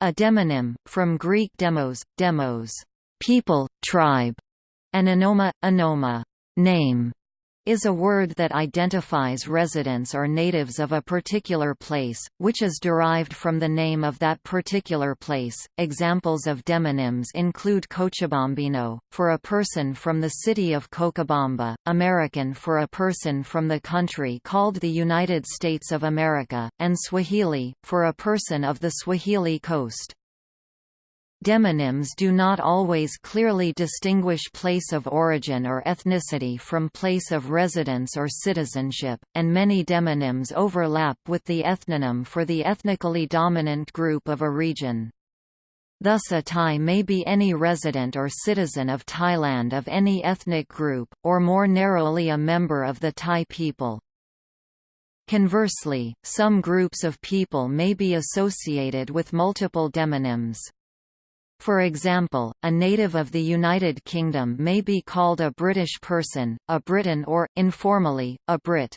A demonym, from Greek demos, demos, people, tribe, and onoma, name, is a word that identifies residents or natives of a particular place, which is derived from the name of that particular place. Examples of demonyms include Cochabambino, for a person from the city of Cochabamba, American for a person from the country called the United States of America, and Swahili, for a person of the Swahili coast. Demonyms do not always clearly distinguish place of origin or ethnicity from place of residence or citizenship, and many demonyms overlap with the ethnonym for the ethnically dominant group of a region. Thus a Thai may be any resident or citizen of Thailand of any ethnic group, or more narrowly a member of the Thai people. Conversely, some groups of people may be associated with multiple demonyms. For example, a native of the United Kingdom may be called a British person, a Briton or, informally, a Brit.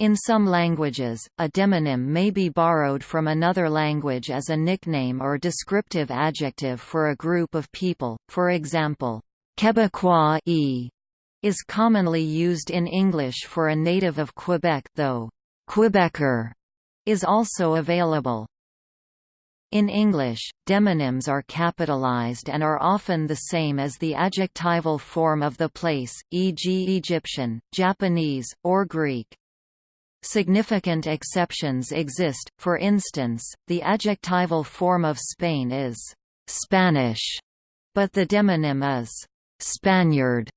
In some languages, a demonym may be borrowed from another language as a nickname or descriptive adjective for a group of people, for example, Quebecois -e is commonly used in English for a native of Quebec though Quebecer is also available. In English, demonyms are capitalized and are often the same as the adjectival form of the place, e.g. Egyptian, Japanese, or Greek. Significant exceptions exist, for instance, the adjectival form of Spain is «Spanish», but the demonym is «Spaniard».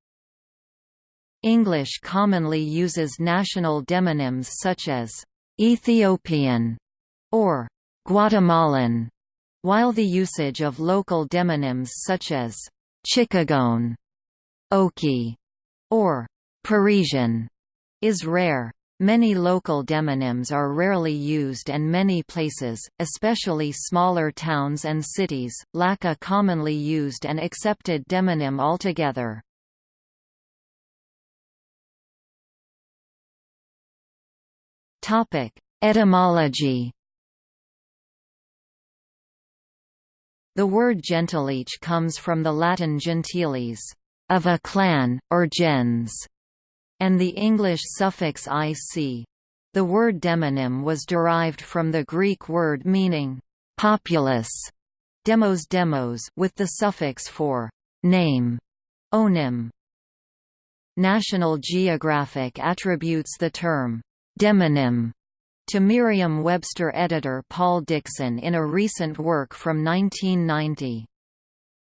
English commonly uses national demonyms such as «Ethiopian» or Guatemalan, while the usage of local demonyms such as Chicagoan, Okie, or Parisian is rare. Many local demonyms are rarely used and many places, especially smaller towns and cities, lack a commonly used and accepted demonym altogether. Etymology The word gentilic comes from the Latin gentiles, of a clan, or gens, and the English suffix ic. The word demonym was derived from the Greek word meaning populace, demos demos, with the suffix for name, onym. National Geographic attributes the term demonym to Merriam-Webster editor Paul Dickson in a recent work from 1990.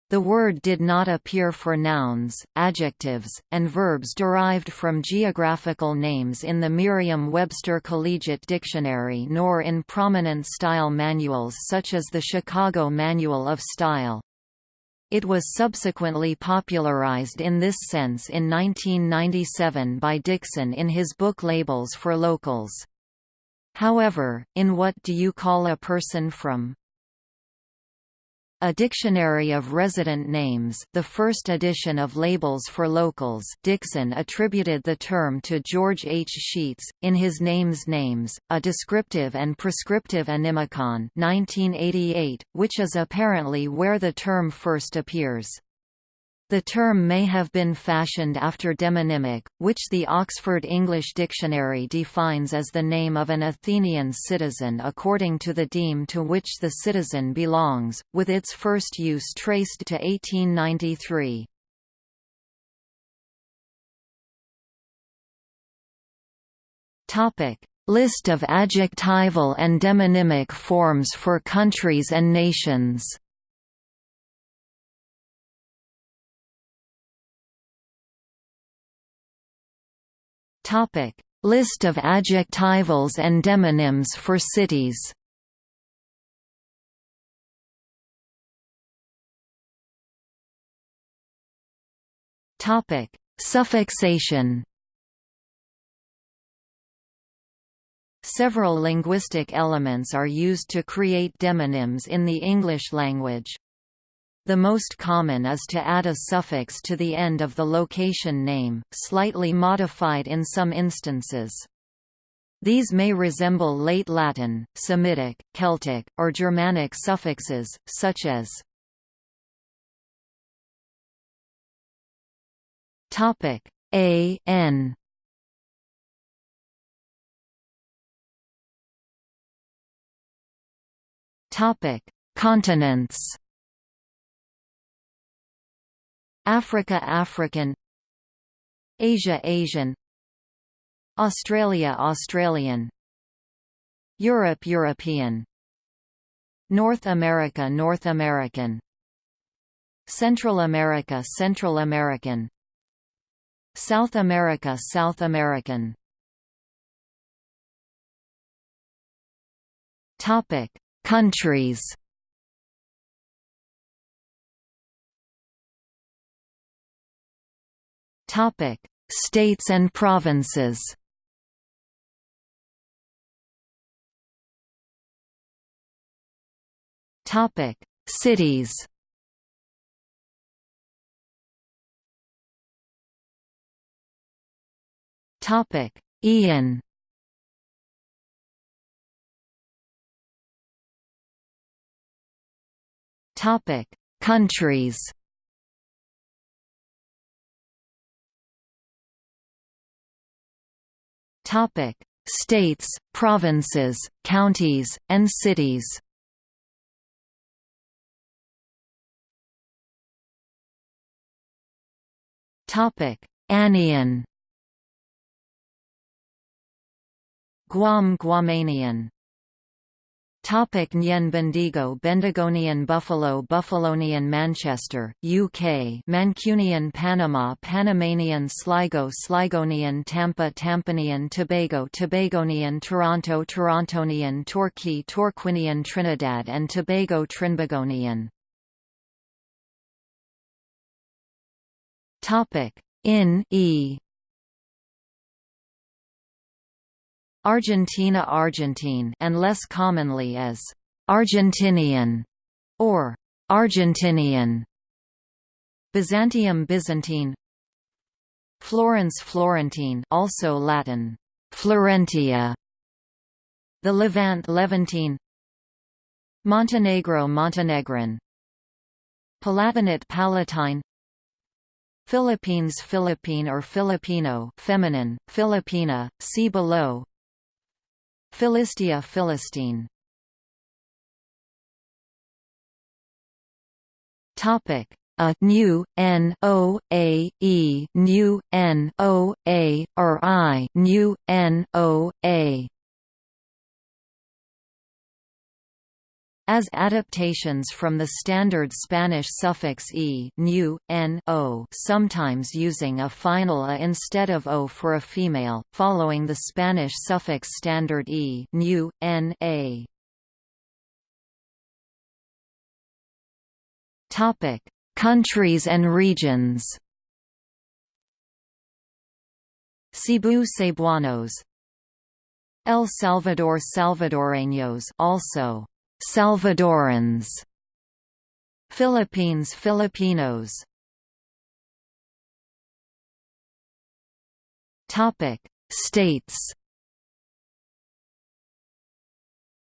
The word did not appear for nouns, adjectives, and verbs derived from geographical names in the Merriam-Webster Collegiate Dictionary nor in prominent style manuals such as the Chicago Manual of Style. It was subsequently popularized in this sense in 1997 by Dickson in his book Labels for Locals. However, in What Do You Call a Person From? A Dictionary of Resident Names the first edition of Labels for Locals Dickson attributed the term to George H. Scheetz, in his Names Names, a descriptive and prescriptive Onymicon 1988, which is apparently where the term first appears. The term may have been fashioned after demonymic, which the Oxford English Dictionary defines as the name of an Athenian citizen according to the deme to which the citizen belongs, with its first use traced to 1893. List of adjectival and demonymic forms for countries and nations List of adjectivals and demonyms for cities. Topic: Suffixation. Several linguistic elements are used to create demonyms in the English language. The most common is to add a suffix to the end of the location name, slightly modified in some instances. These may resemble late Latin, Semitic, Celtic, or Germanic suffixes, such as a n Continents. Africa African Asia Asian Australia Australian Europe European North America North American Central America Central American South America South American. Topic Countries Topic: States and provinces. Topic: Cities. Topic: Ian. Topic: Countries. Topic: States, provinces, counties, and cities. Topic: Anian. Guam Guamanian Topic Nyen Bendigo Bendigonian Buffalo Buffalonian Manchester, UK Mancunian Panama Panamanian Sligo Sligonian Tampa Tampanian Tobago Tobagonian Toronto Torontonian Torquay Torquinian Trinidad and Tobago Trinbagonian. Topic in E Argentina Argentine and less commonly as Argentinian or Argentinian. Byzantium Byzantine. Florence Florentine also Latin. Florentia. The Levant Levantine. Montenegro Montenegrin. Palatinate Palatine. Philippines Philippine or Filipino feminine, Filipina, see below Philistia Philistine. Topic. A new n o a e new n o a or i new n o a as adaptations from the standard Spanish suffix e new, n o sometimes using a final a instead of o for a female, following the Spanish suffix standard e new, n a. Topic: Countries and regions. Cebu Cebuanos El Salvador Salvadoreños also Salvadorans Philippines Filipinos. Topic States.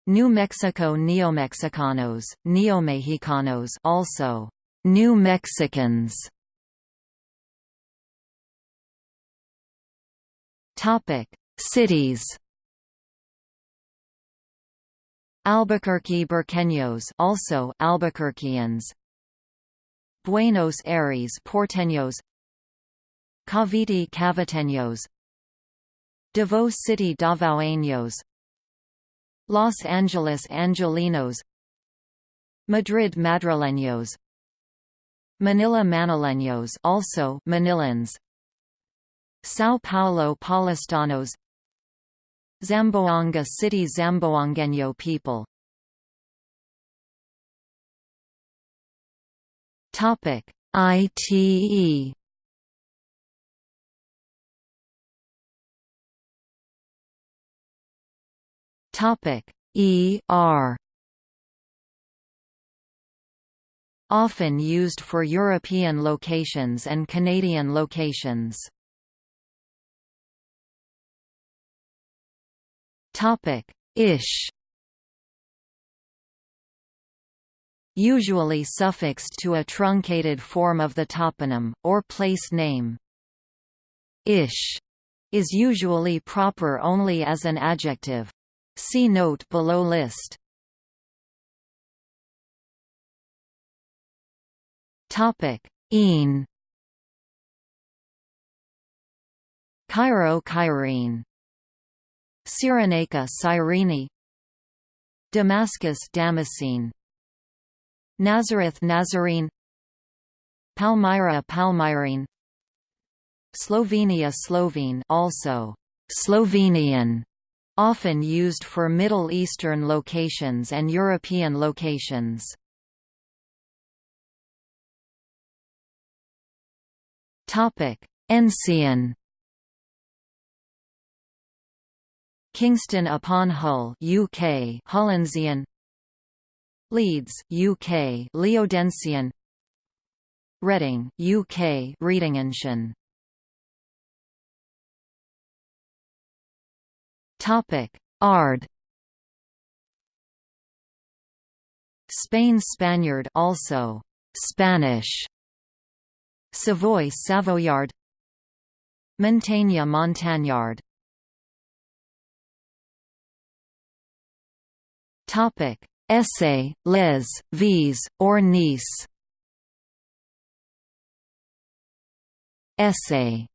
New Mexico Neomexicanos, Neomexicanos also New Mexicans. Topic Cities Albuquerque Burqueños also Albuquerqueans. Buenos Aires Porteños. Cavite Caviteños. Davao City Davaueños. Los Angeles Angelinos. Madrid Madrileños. Manila Manileños also Manilans. São Paulo Paulistanos Zamboanga City Zamboangueño people. Topic ITE Topic ER Often used for European locations and Canadian locations Topic: Ish. Usually suffixed to a truncated form of the toponym, or place name. Ish is usually proper only as an adjective. See note below list. Topic: Een. Cairo Cairene Cyrenaica Cyrene Damascus Damascene. Nazareth Nazarene. Palmyra Palmyrene. Slovenia Slovene also Slovenian often used for Middle Eastern locations and European locations. Topic Ensian Kingston upon Hull UK Hullensian Leeds UK Leodensian Reading UK Readingensian. Topic. Ard. Spain Spaniard also. Spanish. Savoy Savoyard. Montaigne Montagnard Topic: Essay, les, vis, or nice. Essay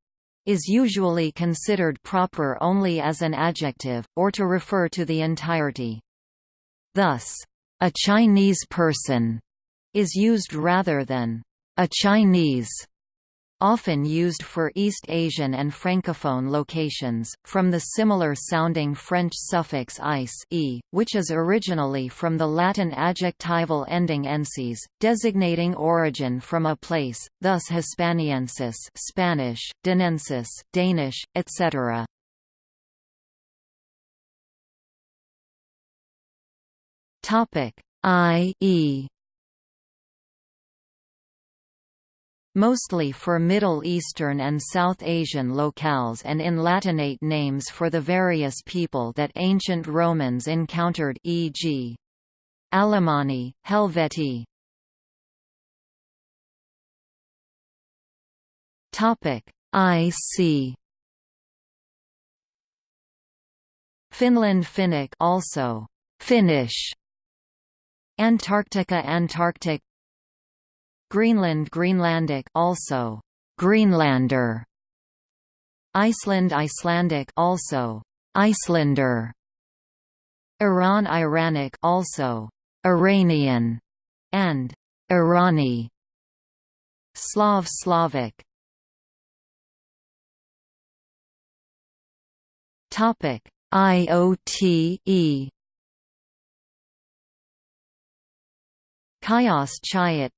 is usually considered proper only as an adjective, or to refer to the entirety. Thus, a Chinese person is used rather than a Chinese often used for East Asian and Francophone locations, from the similar-sounding French suffix -ice e, which is originally from the Latin adjectival ending ensis, designating origin from a place, thus Hispaniensis Spanish, Danensis Danish, etc. I e mostly for Middle Eastern and South Asian locales and in Latinate names for the various people that ancient Romans encountered e.g. Alemanni, Helvetii. IC Finland Finnic also Finnish Antarctica Antarctic Greenland Greenlandic also Greenlander. Iceland Icelandic also Icelander. Iran Iranic also Iranian and Irani. Slav Slavic. Topic IOTE Chios Chiot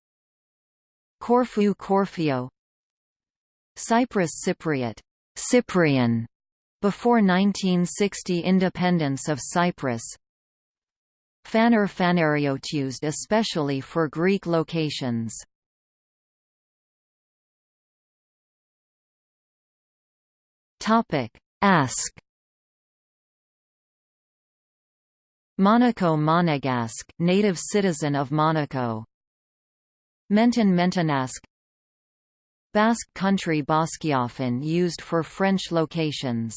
Corfu Corfio. Cyprus Cypriot. Cyprian. Before 1960 independence of Cyprus. Phaner Phanariot used especially for Greek locations. Topic. Ask. Monaco Monegasque native citizen of Monaco Menton Mentonasque Basque country Basquiafin used for French locations.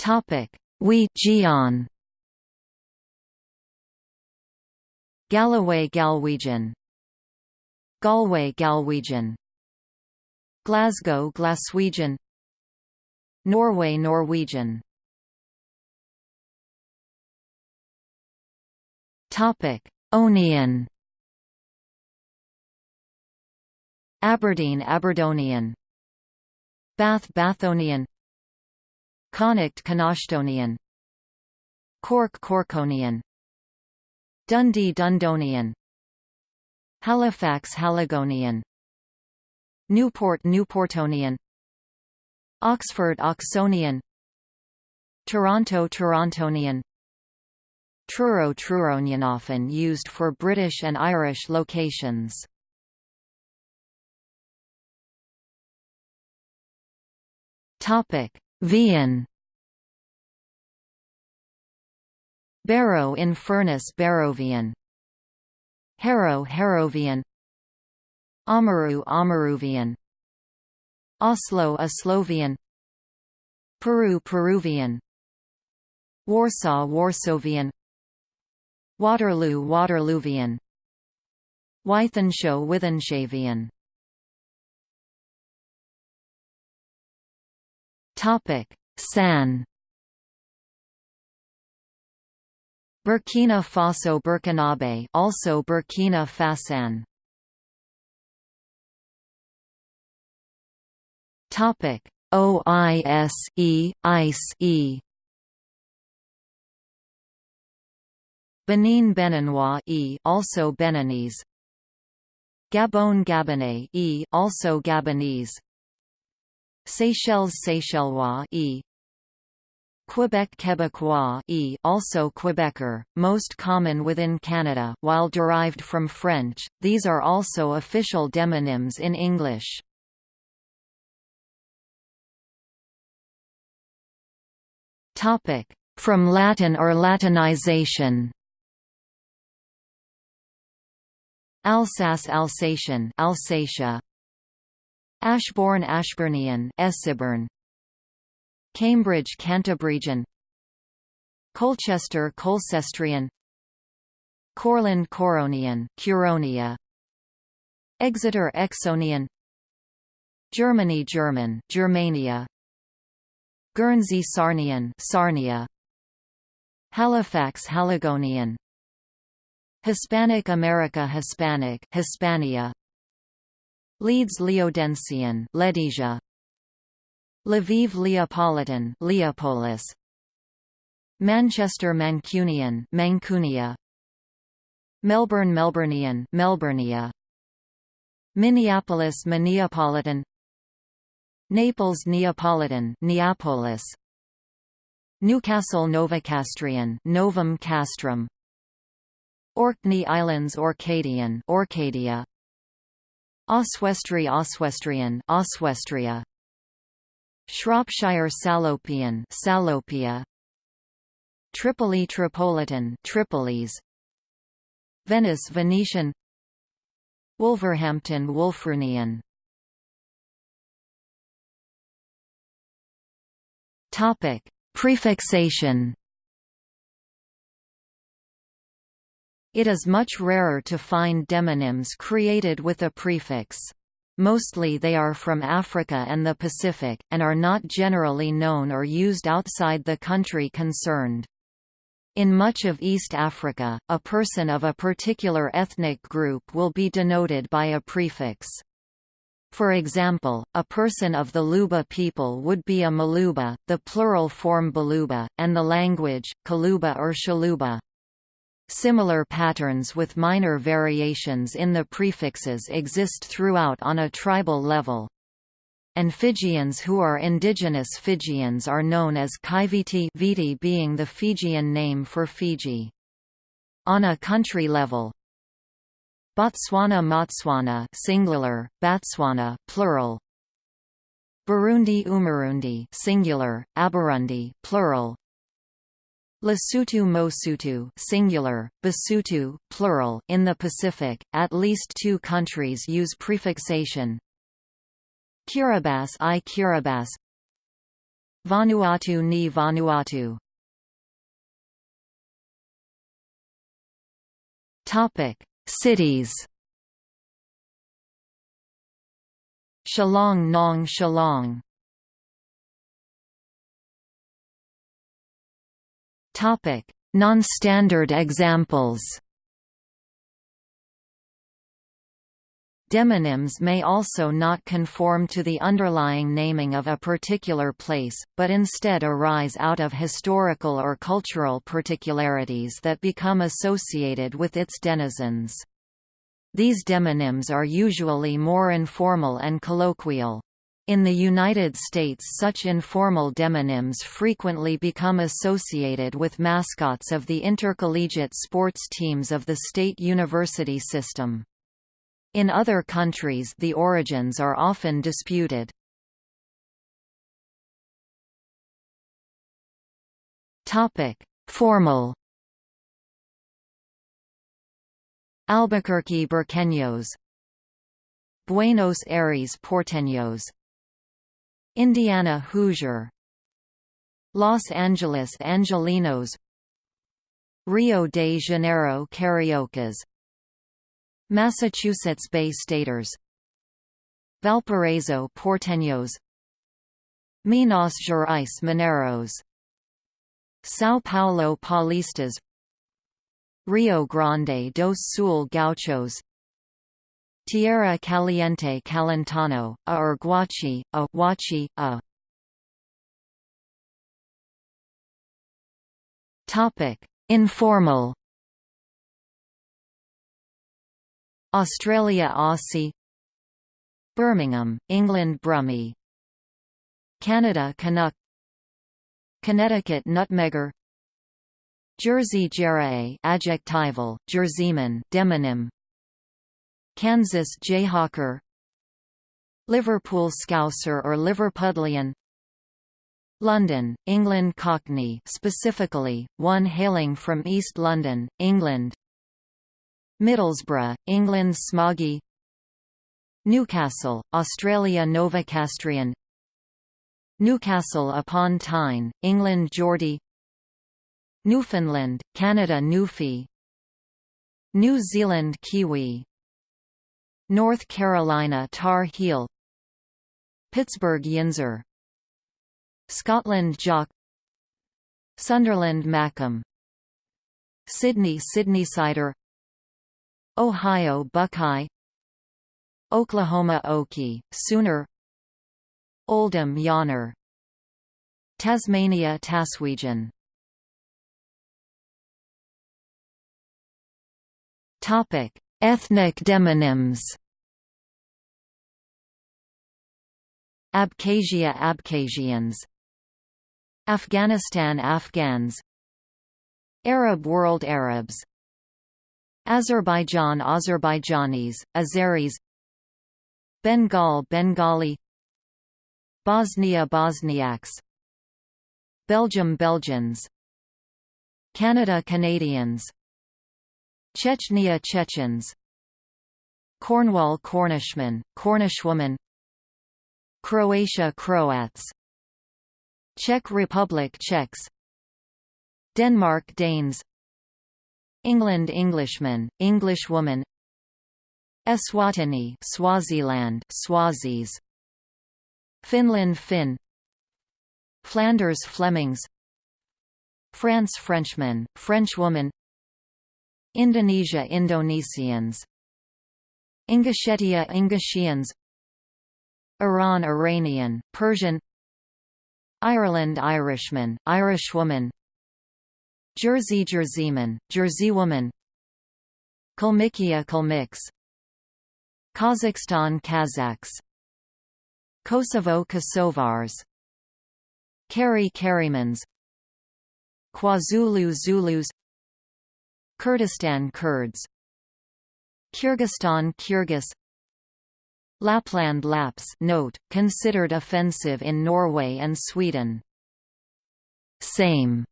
Topic: We Gian Galloway Galwegian. Galway Galwegian. Glasgow Glaswegian. Norway Norwegian Topic: Onian Aberdeen Aberdonian. Bath Bathonian. Connacht Connachtonian. Cork Corkonian. Dundee Dundonian. Halifax Haligonian. Newport Newportonian. Oxford Oxonian. Toronto Torontonian Truro Truronian often used for British and Irish locations. Topic: Vian. Barrow in Furness Barrovian. Harrow Harrovian. Amaru Amaruvian. Oslo Oslovian Peru Peruvian. Warsaw Warsavian Waterloo Waterloovian. Wythenshawe Wythenshavian. Topic San. Burkina Faso Burkinabe also Burkina Fasan. Topic OISE ICE Benin Beninois e also Beninese Gabon Gabonais e also Gabonese Seychelles Seychellois e. Quebec Quebecois e also Quebecer, most common within Canada while derived from French, these are also official demonyms in English. From Latin or Latinization Alsace Alsatian Alsatia. Ashbourne Ashburnian Essibern Cambridge Cantabrigian Colchester Colcestrian Courland Curonian Curonia. Exeter Exonian. Germany German Germania. Guernsey Sarnian Sarnia. Halifax Haligonian Hispanic America Hispanic Hispania. Leeds Leodensian Ledesia Lviv Leopolitan Leopolis. Manchester Mancunian Mancunia. Melbourne Melburnian Melburnia Minneapolis Minneapolitan. Naples Neapolitan Neapolis. Newcastle Novocastrian Novum Castrum Orkney Islands Orcadian Orcadia. Oswestry Oswestrian Oswestria. Shropshire Salopian Salopia. Tripoli Tripolitan Tripolis. Venice Venetian. Wolverhampton Wulfrunian. Topic Prefixation It is much rarer to find demonyms created with a prefix. Mostly they are from Africa and the Pacific, and are not generally known or used outside the country concerned. In much of East Africa, a person of a particular ethnic group will be denoted by a prefix. For example, a person of the Luba people would be a Maluba, the plural form Baluba, and the language, Kaluba or Shaluba. Similar patterns with minor variations in the prefixes exist throughout on a tribal level. And Fijians who are indigenous Fijians are known as Kaiviti Viti being the Fijian name for Fiji. On a country level, Botswana Motswana singular, Batswana plural. Burundi Umurundi singular, Aburundi plural. Lesotho Mosotho singular, Basotho plural in the Pacific, at least two countries use prefixation. Kiribati i Kiribati Vanuatu ni Vanuatu Cities. Shillong Nong Shillong Non-standard examples. Demonyms may also not conform to the underlying naming of a particular place, but instead arise out of historical or cultural particularities that become associated with its denizens. These demonyms are usually more informal and colloquial. In the United States such informal demonyms frequently become associated with mascots of the intercollegiate sports teams of the state university system. In other countries the origins are often disputed. Formal. Albuquerque Burqueños Buenos Aires Porteños Indiana Hoosier Los Angeles Angelinos Rio de Janeiro Cariocas Massachusetts Bay Staters Valparaiso Porteños Minas Gerais Mineros São Paulo Paulistas Rio Grande do Sul Gauchos Tierra Caliente Calentano, a or Guachi, a Huachi, a. Topic: Informal. Australia Aussie. Birmingham, England Brummie Canada Canuck. Connecticut Nutmegger. Jersey Jerae adjectival, Jerseyman demonym Kansas Jayhawker Liverpool Scouser or Liverpudlian London, England Cockney specifically, one hailing from East London, England Middlesbrough, England Smoggy Newcastle, Australia Novocastrian Newcastle upon Tyne, England Geordie Newfoundland, Canada Newfie New Zealand Kiwi North Carolina Tar Heel Pittsburgh Yinzer Scotland Jock Sunderland Mackem Sydney Sydneysider Ohio Buckeye Oklahoma Okie, Sooner Oldham Yonner Tasmania Taswegian. Topic: Ethnic demonyms. Abkhazia Abkhazians. Afghanistan Afghans. Arab world Arabs. Azerbaijan Azerbaijanis, Azeris. Bengal Bengali. Bosnia Bosniaks. Belgium Belgians. Canada Canadians Chechnya Chechens. Cornwall Cornishman, Cornishwoman. Croatia Croats. Czech Republic Czechs. Denmark Danes. England Englishman, Englishwoman. Eswatini Swaziland Swazis. Finland Finn. Flanders Flemings. France Frenchman, Frenchwoman Indonesia Indonesians. Ingushetia Ingushians Iran Iranian, Persian. Ireland Irishman, Irishwoman Jersey Jerseyman, Jerseywoman Kalmykia Kalmyks. Kazakhstan Kazakhs. Kosovo Kosovars. Kari Karimans KwaZulu Zulus Kurdistan Kurds. Kyrgyzstan Kyrgyz. Lapland Lapps note, considered offensive in Norway and Sweden. Same.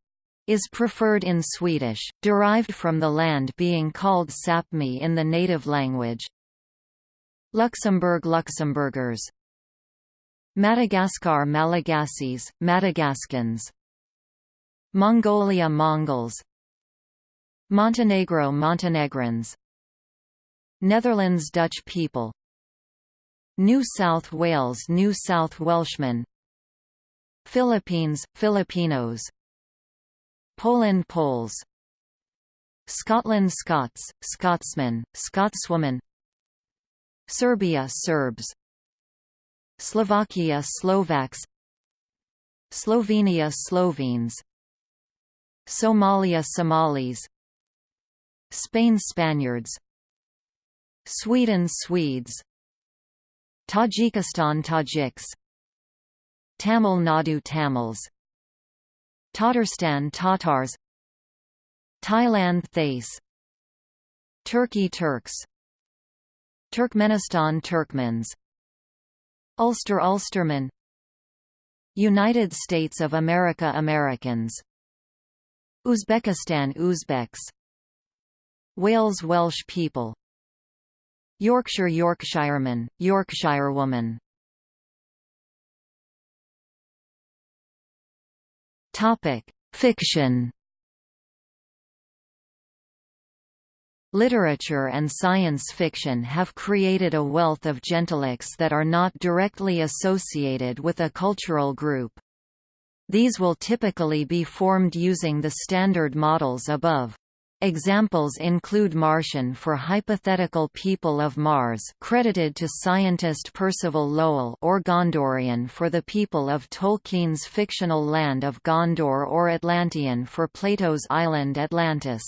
Is preferred in Swedish, derived from the land being called Sapmi in the native language. Luxembourg Luxembourgers. Madagascar Malagasys, Madagascans. Mongolia Mongols Montenegro Montenegrins. Netherlands Dutch people. New South Wales New South Welshmen. Philippines Filipinos. Poland Poles. Scotland Scots Scotsmen Scotswoman Serbia Serbs. Slovakia Slovaks. Slovenia Slovenes. Somalia Somalis Spain Spaniards. Sweden Swedes. Tajikistan Tajiks. Tamil Nadu Tamils. Tatarstan Tatars. Thailand Thais. Turkey Turks. Turkmenistan Turkmens. Ulster Ulstermen. United States of America Americans. Uzbekistan Uzbeks Wales Welsh people Yorkshire Yorkshireman, Yorkshirewoman Topic: Fiction Literature and science fiction have created a wealth of gentilics that are not directly associated with a cultural group. These will typically be formed using the standard models above. Examples include Martian for hypothetical people of Mars credited to scientist Percival Lowell or Gondorian for the people of Tolkien's fictional land of Gondor or Atlantean for Plato's island Atlantis.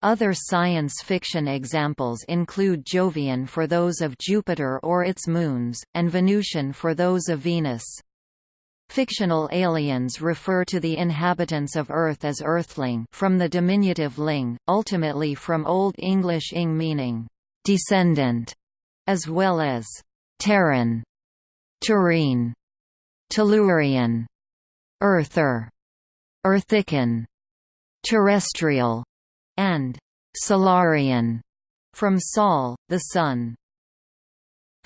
Other science fiction examples include Jovian for those of Jupiter or its moons, and Venusian for those of Venus. Fictional aliens refer to the inhabitants of Earth as Earthling from the diminutive ling, ultimately from Old English ing meaning, descendant, as well as Terran, Terrene, Tellurian, Earther, Earthican, Terrestrial, and Solarian, from Sol, the Sun.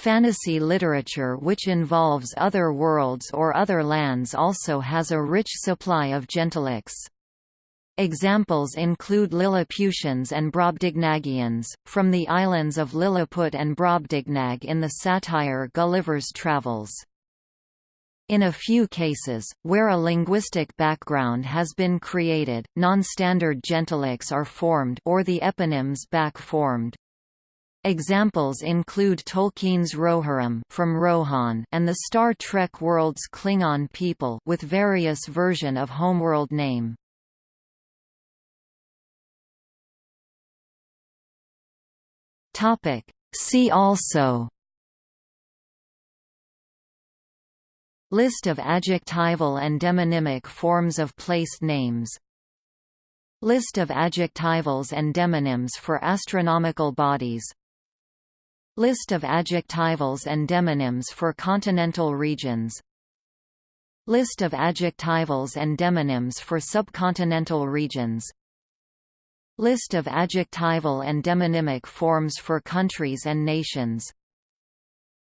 Fantasy literature which involves other worlds or other lands also has a rich supply of gentilics. Examples include Lilliputians and Brobdingnagians, from the islands of Lilliput and Brobdingnag in the satire Gulliver's Travels. In a few cases, where a linguistic background has been created, non-standard gentilics are formed or the eponyms back formed. Examples include Tolkien's Rohirrim from Rohan and the Star Trek world's Klingon people with various version of homeworld name. Topic See also List of adjectival and demonymic forms of place names List of adjectivals and demonyms for astronomical bodies List of adjectivals and demonyms for continental regions. List of adjectivals and demonyms for subcontinental regions. List of adjectival and demonymic forms for countries and nations.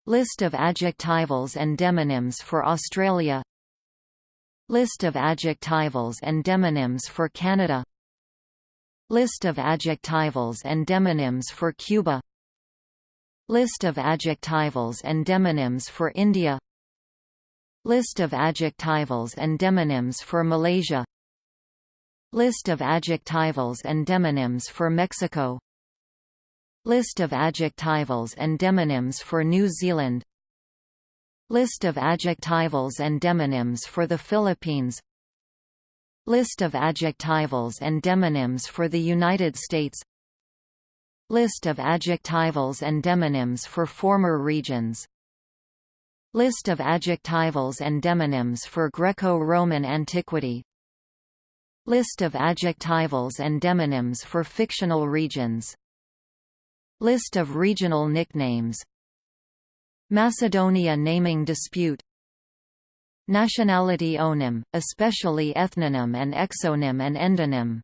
List of adjectivals and demonyms for Australia. List of adjectivals and demonyms for Canada. List of adjectivals and demonyms for Cuba List of adjectivals and demonyms for India. List of adjectivals and demonyms for Malaysia. List of adjectivals and demonyms for Mexico. List of adjectivals and demonyms for New Zealand. List of adjectivals and demonyms for the Philippines. List of adjectivals and demonyms for the United States List of adjectivals and demonyms for former regions. List of adjectivals and demonyms for Greco-Roman antiquity. List of adjectivals and demonyms for fictional regions. List of regional nicknames. Macedonia naming dispute. Nationality onym, especially ethnonym and exonym and endonym